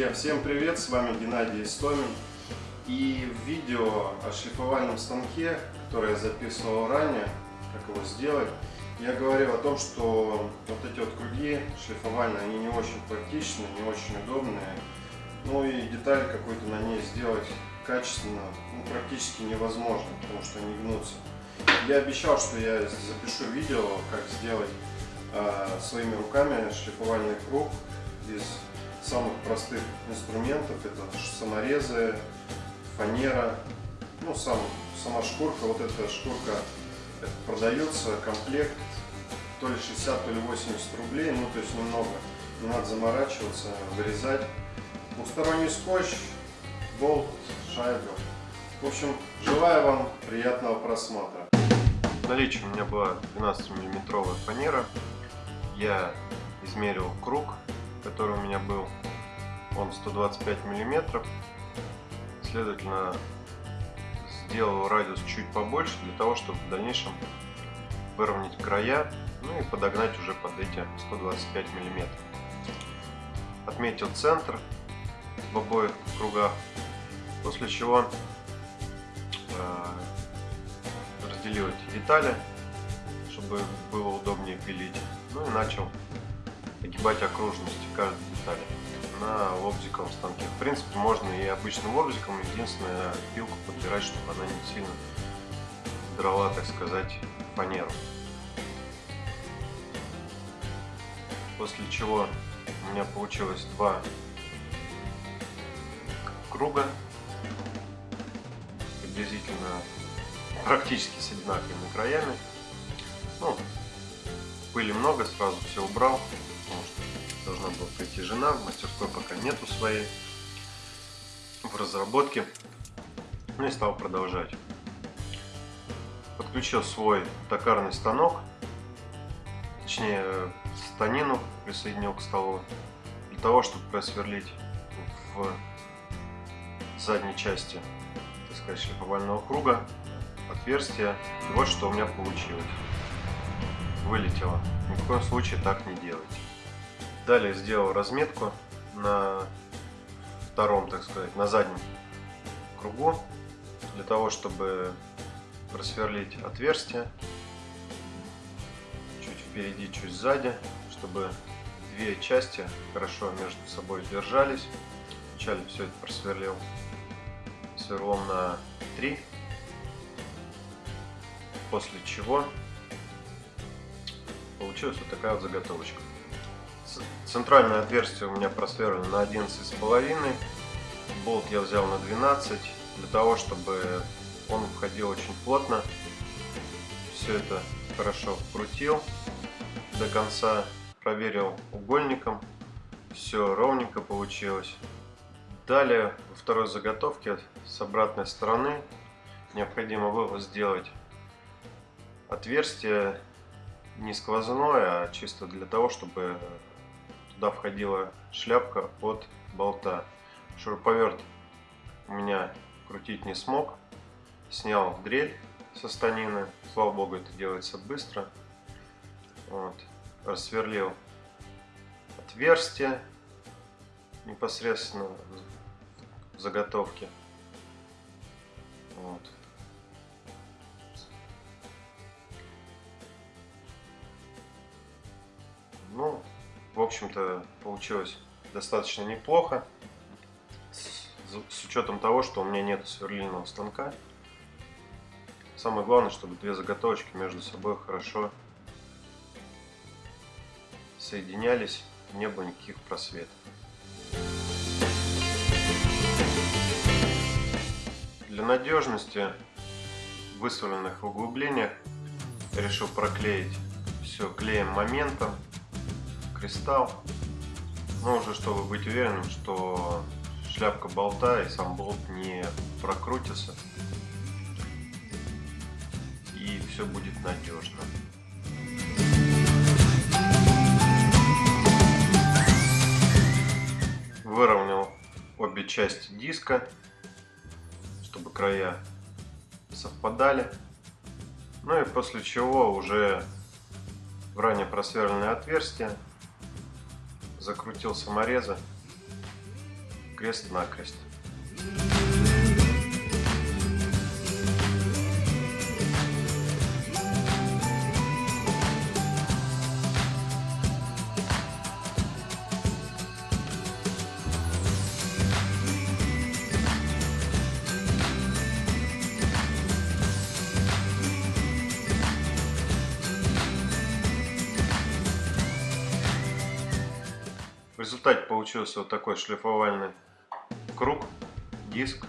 Друзья, всем привет! С вами Геннадий Истомин. И в видео о шлифовальном станке, которое я записывал ранее, как его сделать, я говорил о том, что вот эти вот круги шлифовальные, они не очень практичные, не очень удобные. Ну и деталь какой-то на ней сделать качественно ну, практически невозможно, потому что они гнутся. Я обещал, что я запишу видео, как сделать э, своими руками шлифовальный круг из самых простых инструментов. Это саморезы, фанера, ну сам, сама шкурка. Вот эта шкурка продается, комплект то ли 60, то ли 80 рублей, ну то есть немного. Не надо заморачиваться, вырезать. Двухсторонний скотч, болт, шайба. В общем, желаю вам приятного просмотра. В наличии у меня была 12 миллиметровая фанера. Я измерил круг, который у меня был. Он 125 миллиметров. Следовательно, сделал радиус чуть побольше для того, чтобы в дальнейшем выровнять края, ну и подогнать уже под эти 125 миллиметров. Отметил центр в обоих кругах, после чего э, разделил эти детали, чтобы было удобнее пилить, ну и начал огибать окружности каждой детали на лобзиковом станке. В принципе, можно и обычным лобзиком, единственное, пилку подбирать, чтобы она не сильно драла, так сказать, фанеру. После чего у меня получилось два круга, приблизительно практически с одинаковыми краями. Ну, пыли много, сразу все убрал, жена, в мастерской пока нету своей, в разработке. Ну и стал продолжать. Подключил свой токарный станок, точнее станину присоединил к столу, для того, чтобы просверлить в задней части, так сказать, шлифовального круга отверстие. И вот что у меня получилось. Вылетело. Ни в коем случае так не делайте. Далее сделал разметку на втором, так сказать, на заднем кругу, для того, чтобы просверлить отверстие чуть впереди, чуть сзади, чтобы две части хорошо между собой держались. Вначале все это просверлил сверлом на 3, после чего получилась вот такая вот заготовочка. Центральное отверстие у меня просверлено на 11,5. Болт я взял на 12, для того, чтобы он входил очень плотно. Все это хорошо вкрутил до конца, проверил угольником. Все ровненько получилось. Далее, во второй заготовке с обратной стороны необходимо было сделать отверстие не сквозное, а чисто для того, чтобы туда входила шляпка от болта. Шуруповерт у меня крутить не смог. Снял дрель со станины. Слава богу, это делается быстро. Вот. Рассверлил отверстие непосредственно в заготовке. Вот. Общем-то, получилось достаточно неплохо. С, с учетом того, что у меня нет сверлильного станка. Самое главное, чтобы две заготовочки между собой хорошо соединялись, не было никаких просветов. Для надежности в высварленных углублениях решил проклеить все клеем моментом кристалл. Но уже чтобы быть уверенным, что шляпка болта и сам болт не прокрутится. И все будет надежно. Выровнял обе части диска, чтобы края совпадали. Ну и после чего уже в ранее просверленное отверстие закрутил саморезы крест-накрест. В результате получился вот такой шлифовальный круг, диск.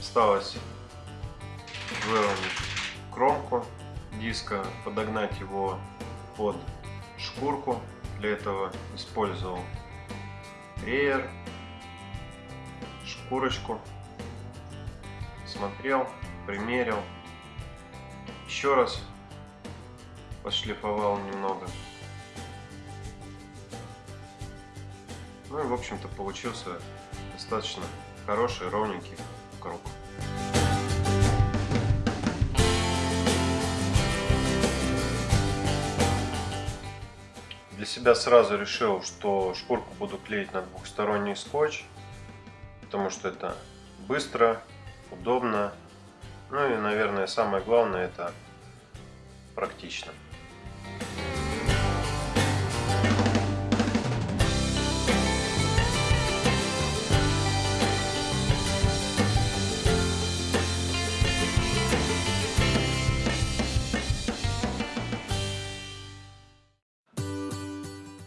Осталось выровнять кромку диска, подогнать его под шкурку. Для этого использовал реер, шкурочку. Смотрел, примерил. Еще раз пошлифовал немного. Ну и в общем-то получился достаточно хороший ровненький круг. Для себя сразу решил, что шкурку буду клеить на двухсторонний скотч, потому что это быстро, удобно, ну и, наверное, самое главное, это практично.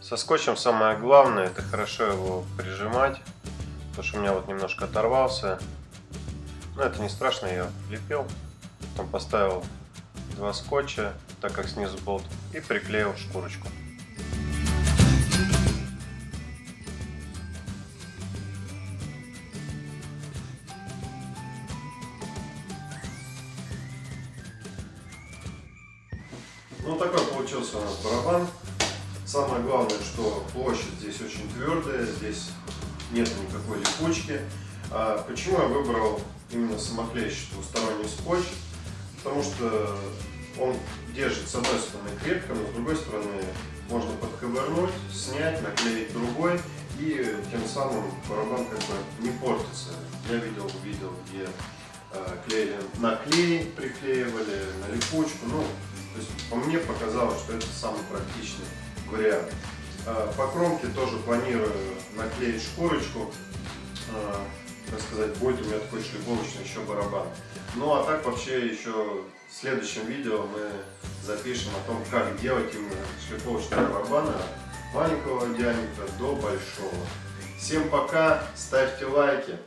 Со скотчем самое главное, это хорошо его прижимать, потому что у меня вот немножко оторвался. Но это не страшно, я лепил, потом поставил два скотча, так как снизу болт, и приклеил шкурочку. Ну такой получился у нас барабан. Самое главное, что площадь здесь очень твердая, здесь нет никакой липучки. А почему я выбрал именно самоклеящий двусторонний скотч? Потому что он держит с одной стороны крепко, но с другой стороны можно подковырнуть, снять, наклеить другой и тем самым барабан как бы не портится. Я видел видео, где э, клеили на клей, приклеивали на липучку. Ну, то есть по мне показалось, что это самый практичный вариант. А, по кромке тоже планирую наклеить шкурочку. А, так сказать, будет у меня такой шлифовочный еще барабан. Ну а так вообще еще в следующем видео мы запишем о том, как делать именно шлифовочные барабаны маленького диаметра до большого. Всем пока, ставьте лайки.